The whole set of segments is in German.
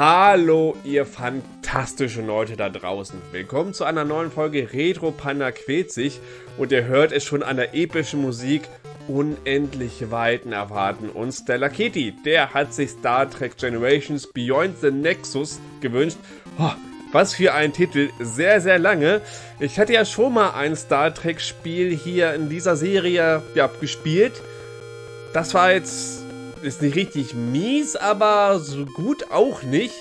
Hallo, ihr fantastischen Leute da draußen. Willkommen zu einer neuen Folge Retro Panda quält sich und ihr hört es schon an der epischen Musik. Unendliche Weiten erwarten uns Stella Kitty. Der hat sich Star Trek Generations Beyond the Nexus gewünscht. Oh, was für ein Titel, sehr, sehr lange. Ich hatte ja schon mal ein Star Trek Spiel hier in dieser Serie ja, gespielt. Das war jetzt ist nicht richtig mies, aber so gut auch nicht.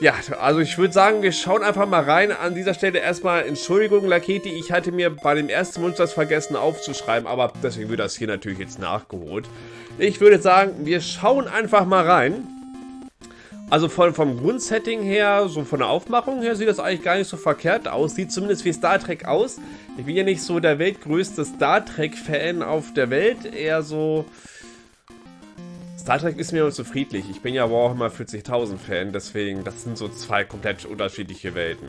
Ja, also ich würde sagen, wir schauen einfach mal rein. An dieser Stelle erstmal Entschuldigung, Laketi, ich hatte mir bei dem ersten Wunsch das vergessen aufzuschreiben, aber deswegen wird das hier natürlich jetzt nachgeholt. Ich würde sagen, wir schauen einfach mal rein. Also von, vom Grundsetting her, so von der Aufmachung her, sieht das eigentlich gar nicht so verkehrt aus. Sieht zumindest wie Star Trek aus. Ich bin ja nicht so der weltgrößte Star Trek-Fan auf der Welt, eher so Star Trek ist mir zu friedlich. Ich bin ja Warhammer 40.000 Fan, deswegen, das sind so zwei komplett unterschiedliche Welten.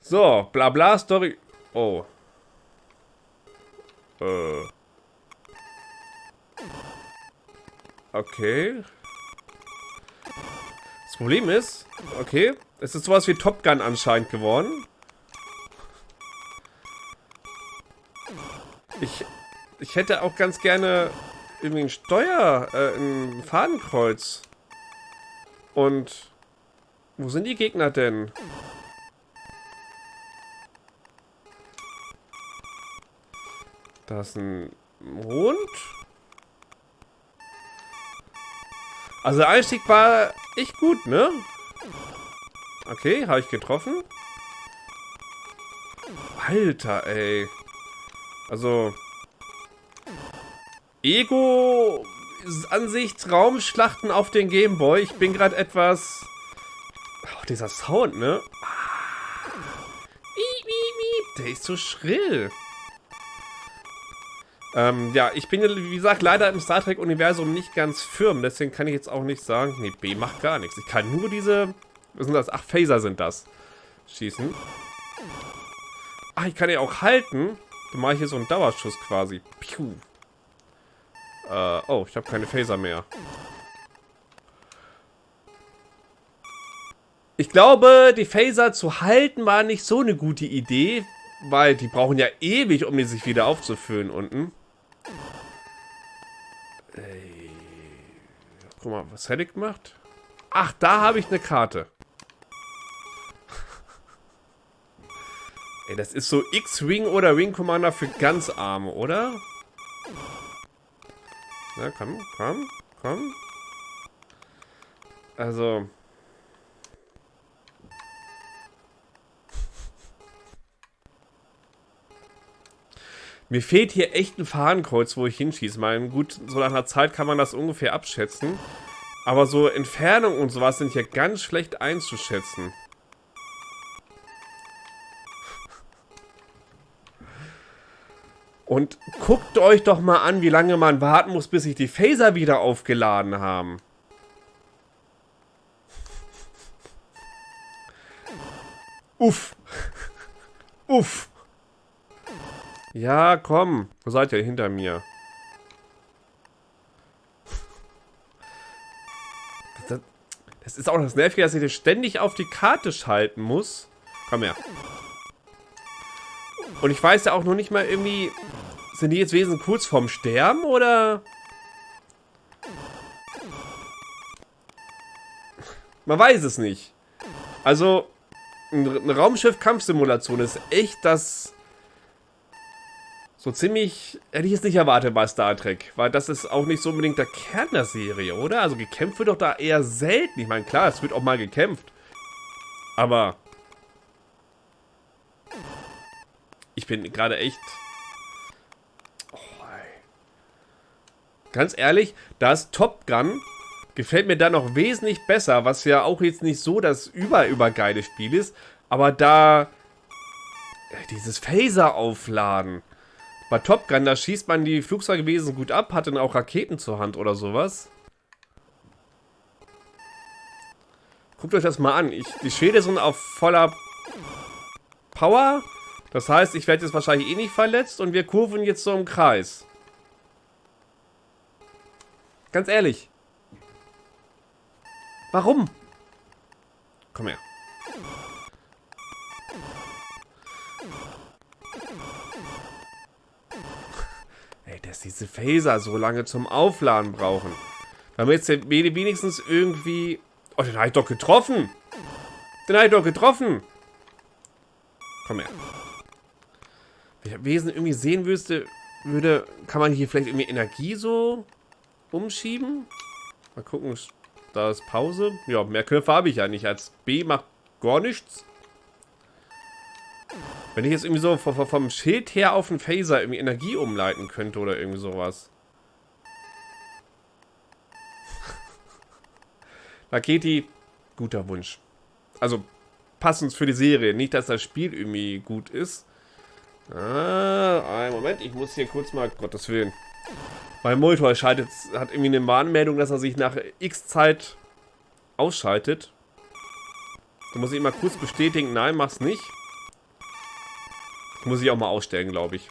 So, bla bla Story. Oh. Äh. Okay. Das Problem ist, okay, es ist sowas wie Top Gun anscheinend geworden. Ich, ich hätte auch ganz gerne irgendwie ein Steuer, äh, ein Fadenkreuz. Und wo sind die Gegner denn? Da ist ein Mond. Also der Einstieg war echt gut, ne? Okay, habe ich getroffen. Alter, ey. Also, Ego-Ansicht, Raumschlachten auf den Gameboy. Ich bin gerade etwas... Oh, dieser Sound, ne? Der ist so schrill. Ähm, ja, ich bin, wie gesagt, leider im Star Trek-Universum nicht ganz firm. Deswegen kann ich jetzt auch nicht sagen... Nee, B macht gar nichts. Ich kann nur diese... Was sind das? Ach, Phaser sind das. Schießen. Ach, ich kann ja auch halten. Dann mache ich hier so einen Dauerschuss quasi. Piu. Äh, oh, ich habe keine Phaser mehr. Ich glaube, die Phaser zu halten war nicht so eine gute Idee, weil die brauchen ja ewig, um die sich wieder aufzufüllen unten. Ey. Guck mal, was hätte ich gemacht? Ach, da habe ich eine Karte. Ey, das ist so X-Wing oder Wing Commander für ganz Arme, oder? Na, komm, komm, komm. Also. Mir fehlt hier echt ein Fahnenkreuz, wo ich hinschieße. Mal gut, so nach einer Zeit kann man das ungefähr abschätzen. Aber so Entfernung und sowas sind hier ganz schlecht einzuschätzen. Und guckt euch doch mal an, wie lange man warten muss, bis sich die Phaser wieder aufgeladen haben. Uff. Uff. Ja, komm. Wo seid ihr? Hinter mir. Das, ist auch das Nervige, dass ich das ständig auf die Karte schalten muss. Komm her. Und ich weiß ja auch noch nicht mal irgendwie... Sind die jetzt wesentlich kurz vorm Sterben, oder... Man weiß es nicht. Also, eine Raumschiff-Kampfsimulation ist echt das... So ziemlich... Hätte ich jetzt nicht erwartet bei Star Trek. Weil das ist auch nicht so unbedingt der Kern der Serie, oder? Also gekämpft wird doch da eher selten. Ich meine, klar, es wird auch mal gekämpft. Aber... Ich bin gerade echt... Ganz ehrlich, das Top Gun gefällt mir da noch wesentlich besser, was ja auch jetzt nicht so das überübergeile Spiel ist, aber da äh, dieses Phaser aufladen. Bei Top Gun, da schießt man die Flugzeugwesen gut ab, hat dann auch Raketen zur Hand oder sowas. Guckt euch das mal an. Ich, die Schäde sind auf voller Power das heißt, ich werde jetzt wahrscheinlich eh nicht verletzt und wir kurven jetzt so im Kreis. Ganz ehrlich. Warum? Komm her. Ey, dass diese Phaser so lange zum Aufladen brauchen. Damit jetzt wenigstens irgendwie... Oh, den habe ich doch getroffen. Den habe ich doch getroffen. Komm her. Wenn ich Wesen irgendwie sehen wüsste, würde, kann man hier vielleicht irgendwie Energie so umschieben? Mal gucken, da ist Pause. Ja, mehr Knöpfe habe ich ja nicht. Als B macht gar nichts. Wenn ich jetzt irgendwie so vom, Schild her auf den Phaser irgendwie Energie umleiten könnte oder irgendwie sowas. Raketi, guter Wunsch. Also, passend für die Serie. Nicht, dass das Spiel irgendwie gut ist. Ah, einen Moment, ich muss hier kurz mal, Gottes Willen. Mein Monitor schaltet, hat irgendwie eine Warnmeldung, dass er sich nach x Zeit ausschaltet. Da muss ich mal kurz bestätigen, nein, mach's nicht. Muss ich auch mal ausstellen, glaube ich.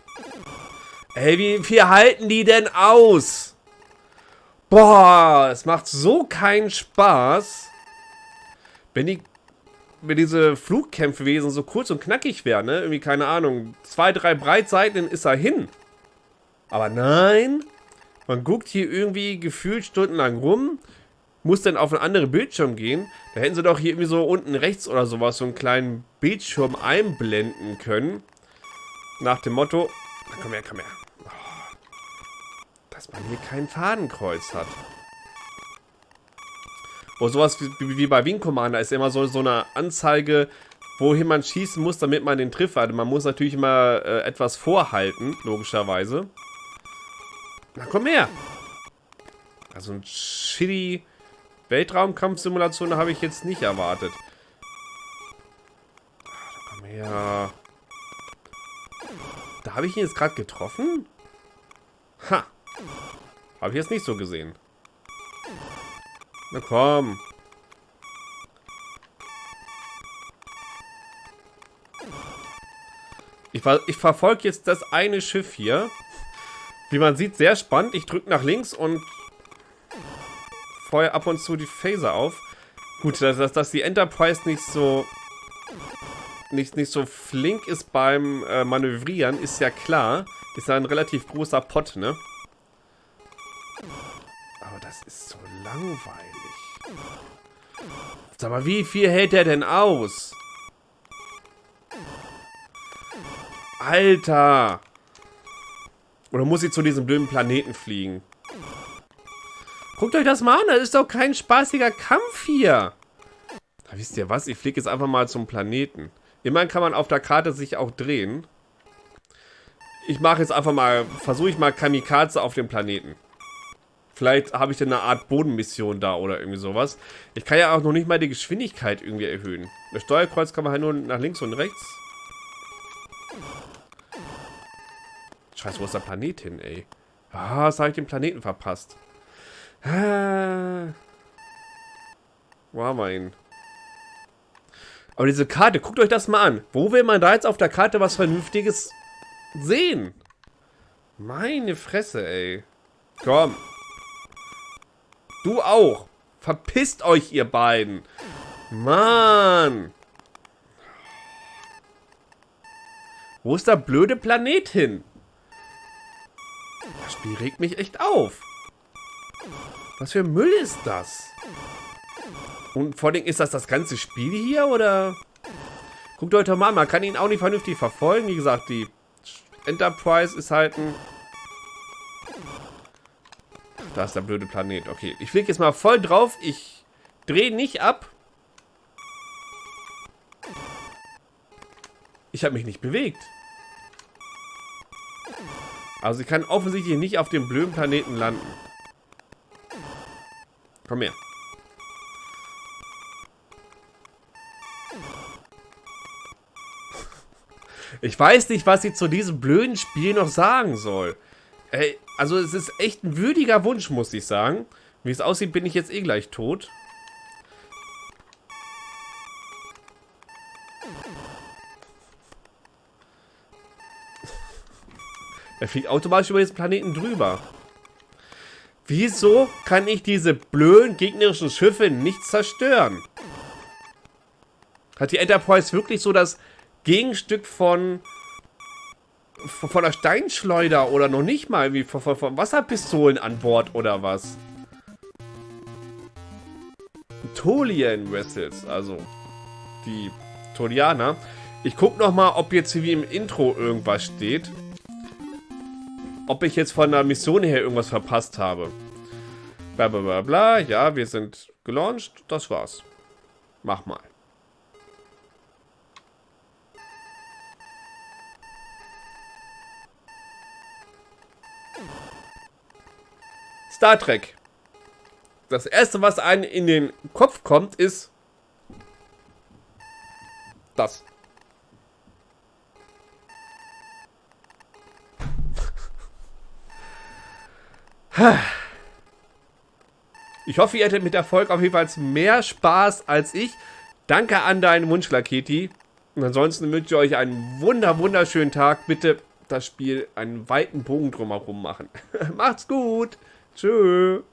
Ey, wie viel halten die denn aus? Boah, es macht so keinen Spaß. Wenn die wenn diese Flugkämpfe gewesen so kurz und knackig wären, ne? Irgendwie, keine Ahnung, zwei, drei Breitseiten ist er hin. Aber nein, man guckt hier irgendwie gefühlt stundenlang rum, muss dann auf einen anderen Bildschirm gehen. Da hätten sie doch hier irgendwie so unten rechts oder sowas so einen kleinen Bildschirm einblenden können. Nach dem Motto, komm her, komm her. Oh, dass man hier kein Fadenkreuz hat. Oder sowas wie, wie bei Wing Commander ist immer so, so eine Anzeige, wohin man schießen muss, damit man den trifft. Also man muss natürlich immer äh, etwas vorhalten, logischerweise. Na komm her! Also ein shitty Weltraumkampfsimulation habe ich jetzt nicht erwartet. Ach, komm her. Da habe ich ihn jetzt gerade getroffen? Ha! Habe ich jetzt nicht so gesehen. Na komm. Ich, ich verfolge jetzt das eine Schiff hier. Wie man sieht, sehr spannend. Ich drücke nach links und feuer ab und zu die Phaser auf. Gut, dass, dass, dass die Enterprise nicht so nicht, nicht so flink ist beim äh, Manövrieren, ist ja klar. Ist ja ein relativ großer Pott, ne? Das ist so langweilig. Sag mal, wie viel hält der denn aus? Alter! Oder muss ich zu diesem blöden Planeten fliegen? Guckt euch das mal an, das ist doch kein spaßiger Kampf hier. Da wisst ihr was, ich fliege jetzt einfach mal zum Planeten. Immerhin kann man auf der Karte sich auch drehen. Ich mache jetzt einfach mal, versuche ich mal Kamikaze auf dem Planeten. Vielleicht habe ich dann eine Art Bodenmission da oder irgendwie sowas. Ich kann ja auch noch nicht mal die Geschwindigkeit irgendwie erhöhen. Das Steuerkreuz kann man halt nur nach links und rechts. Scheiße, wo ist der Planet hin, ey? Ah, was habe ich den Planeten verpasst? Ah. Wo haben wir ihn? Aber diese Karte, guckt euch das mal an. Wo will man da jetzt auf der Karte was Vernünftiges sehen? Meine Fresse, ey. Komm. Du auch. Verpisst euch, ihr beiden. Mann. Wo ist der blöde Planet hin? Das Spiel regt mich echt auf. Was für Müll ist das? Und vor allem, ist das das ganze Spiel hier, oder? Guckt euch doch mal an, man kann ihn auch nicht vernünftig verfolgen. Wie gesagt, die Enterprise ist halt ein da ist der blöde Planet. Okay, ich fliege jetzt mal voll drauf. Ich drehe nicht ab. Ich habe mich nicht bewegt. Also ich kann offensichtlich nicht auf dem blöden Planeten landen. Komm her. Ich weiß nicht, was ich zu diesem blöden Spiel noch sagen soll. Ey, also es ist echt ein würdiger Wunsch, muss ich sagen. Wie es aussieht, bin ich jetzt eh gleich tot. Er fliegt automatisch über diesen Planeten drüber. Wieso kann ich diese blöden gegnerischen Schiffe nicht zerstören? Hat die Enterprise wirklich so das Gegenstück von von der Steinschleuder oder noch nicht mal wie von, von, von Wasserpistolen an Bord oder was? Tolian Vessels, also die Tolianer. Ich guck noch mal, ob jetzt wie im Intro irgendwas steht. Ob ich jetzt von der Mission her irgendwas verpasst habe. Bla bla bla bla. Ja, wir sind gelauncht. Das war's. Mach mal. Star Trek. Das erste, was einem in den Kopf kommt, ist das. Ich hoffe, ihr hättet mit der Folge auf jeden Fall mehr Spaß als ich. Danke an deinen Wunsch, Laketi. Und ansonsten wünsche ich euch einen wunder, wunderschönen Tag. Bitte das Spiel einen weiten Bogen drumherum machen. Macht's gut. Tschüss.